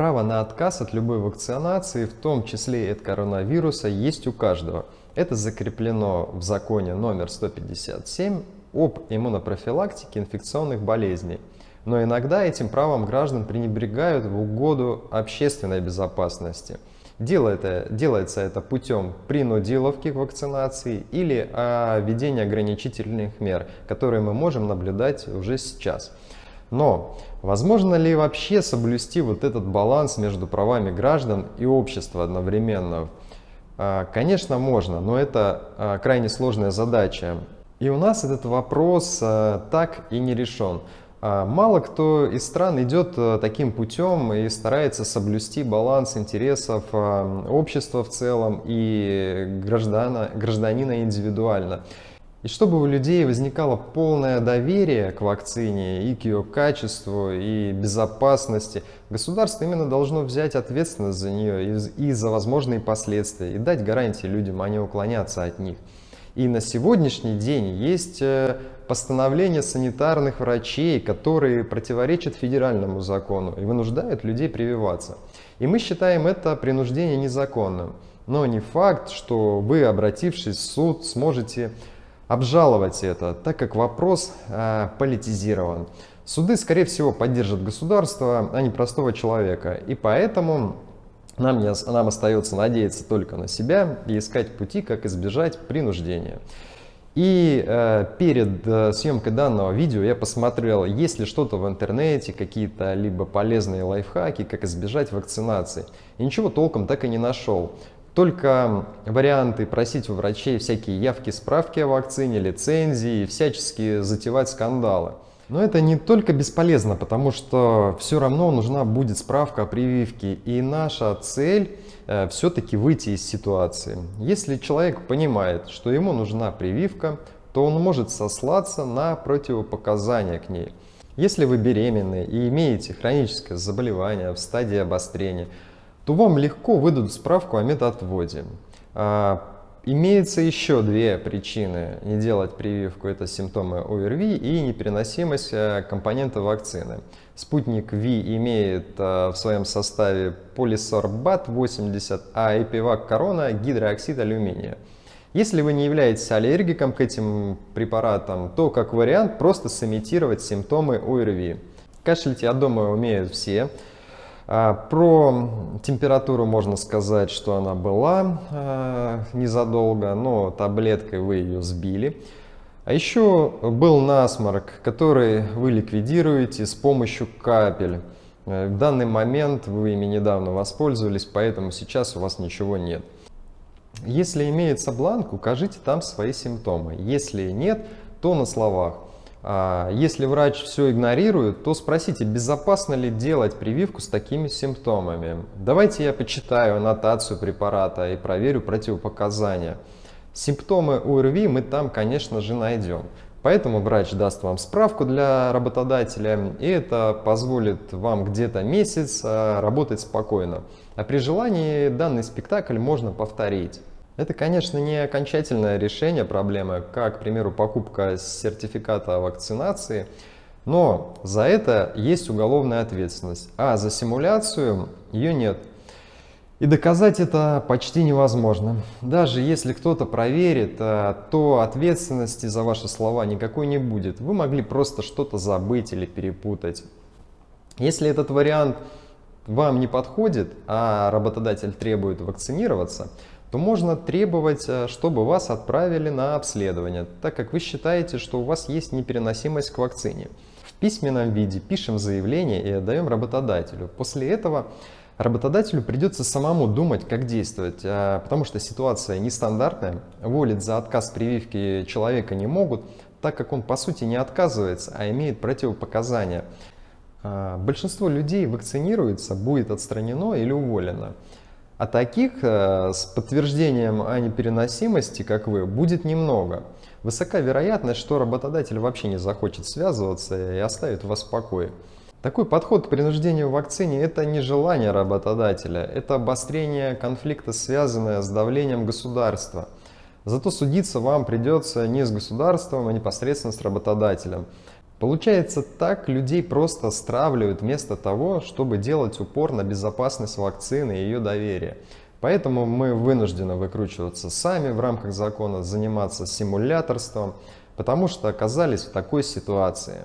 Право на отказ от любой вакцинации, в том числе и от коронавируса, есть у каждого. Это закреплено в законе номер 157 об иммунопрофилактике инфекционных болезней. Но иногда этим правом граждан пренебрегают в угоду общественной безопасности. Делается, это путем принудиловки к вакцинации или введения ограничительных мер, которые мы можем наблюдать уже сейчас. Но возможно ли вообще соблюсти вот этот баланс между правами граждан и общества одновременно? А, конечно, можно, но это а, крайне сложная задача. И у нас этот вопрос а, так и не решен. Мало кто из стран идет таким путем и старается соблюсти баланс интересов общества в целом и граждана, гражданина индивидуально. И чтобы у людей возникало полное доверие к вакцине и к ее качеству и безопасности, государство именно должно взять ответственность за нее и, за возможные последствия и дать гарантии людям, а не уклоняться от них. И на сегодняшний день есть э, постановления санитарных врачей, которые противоречат федеральному закону и вынуждают людей прививаться. И мы считаем это принуждение незаконным. Но не факт, что вы, обратившись в суд, сможете обжаловать это, так как вопрос э, политизирован. Суды, скорее всего, поддержат государство, а не простого человека. И поэтому нам, не, нам остается надеяться только на себя и искать пути, как избежать принуждения. И э, перед э, съемкой данного видео я посмотрел, есть ли что-то в интернете, какие-то либо полезные лайфхаки, как избежать вакцинации. И ничего толком так и не нашел. Только варианты просить у врачей всякие явки, справки о вакцине, лицензии, всячески затевать скандалы. Но это не только бесполезно, потому что все равно нужна будет справка о прививке. И наша цель э, все-таки выйти из ситуации. Если человек понимает, что ему нужна прививка, то он может сослаться на противопоказания к ней. Если вы беременны и имеете хроническое заболевание в стадии обострения, то вам легко выдадут справку о медотводе. А, имеется еще две причины не делать прививку. Это симптомы ОРВИ и непереносимость э, компонента вакцины. Спутник ВИ имеет э, в своем составе полисорбат 80, а эпивак корона гидрооксид алюминия. Если вы не являетесь аллергиком к этим препаратам, то как вариант просто сымитировать симптомы ОРВИ. Кашлять, я думаю, умеют все. А, про температуру можно сказать, что она была а, незадолго, но таблеткой вы ее сбили. А еще был насморк, который вы ликвидируете с помощью капель. Э, в данный момент вы ими недавно воспользовались, поэтому сейчас у вас ничего нет. Если имеется бланк, укажите там свои симптомы. Если нет, то на словах. А, если врач все игнорирует, то спросите, безопасно ли делать прививку с такими симптомами. Давайте я почитаю аннотацию препарата и проверю противопоказания. Симптомы ОРВИ мы там, конечно же, найдем. Поэтому врач даст вам справку для работодателя, и это позволит вам где-то месяц а, работать спокойно. А при желании данный спектакль можно повторить. Это, конечно, не окончательное решение проблемы, как, к примеру, покупка сертификата о вакцинации, но за это есть уголовная ответственность, а за симуляцию ее нет. И доказать это почти невозможно. Даже если кто-то проверит, э, то ответственности за ваши слова никакой не будет. Вы могли просто что-то забыть или перепутать. Если этот вариант вам не подходит, а работодатель требует вакцинироваться, то можно требовать, э, чтобы вас отправили на обследование, так как вы считаете, что у вас есть непереносимость к вакцине. В письменном виде пишем заявление и отдаем работодателю. После этого работодателю придется самому думать, как действовать, э, потому что ситуация нестандартная, волить за отказ прививки человека не могут, так как он по сути не отказывается, а имеет противопоказания. Э, большинство людей вакцинируется, будет отстранено или уволено. А таких э, с подтверждением о непереносимости, как вы, будет немного. Высока вероятность, что работодатель вообще не захочет связываться и оставит вас в покое. Такой подход к принуждению в вакцине – это не желание работодателя, это обострение конфликта, связанное с давлением государства. Зато судиться вам придется не с государством, а непосредственно с работодателем. Получается так, людей просто стравливают вместо того, чтобы делать упор на безопасность вакцины и ее доверие. Поэтому мы вынуждены выкручиваться сами в рамках закона, заниматься симуляторством, потому что оказались в такой ситуации.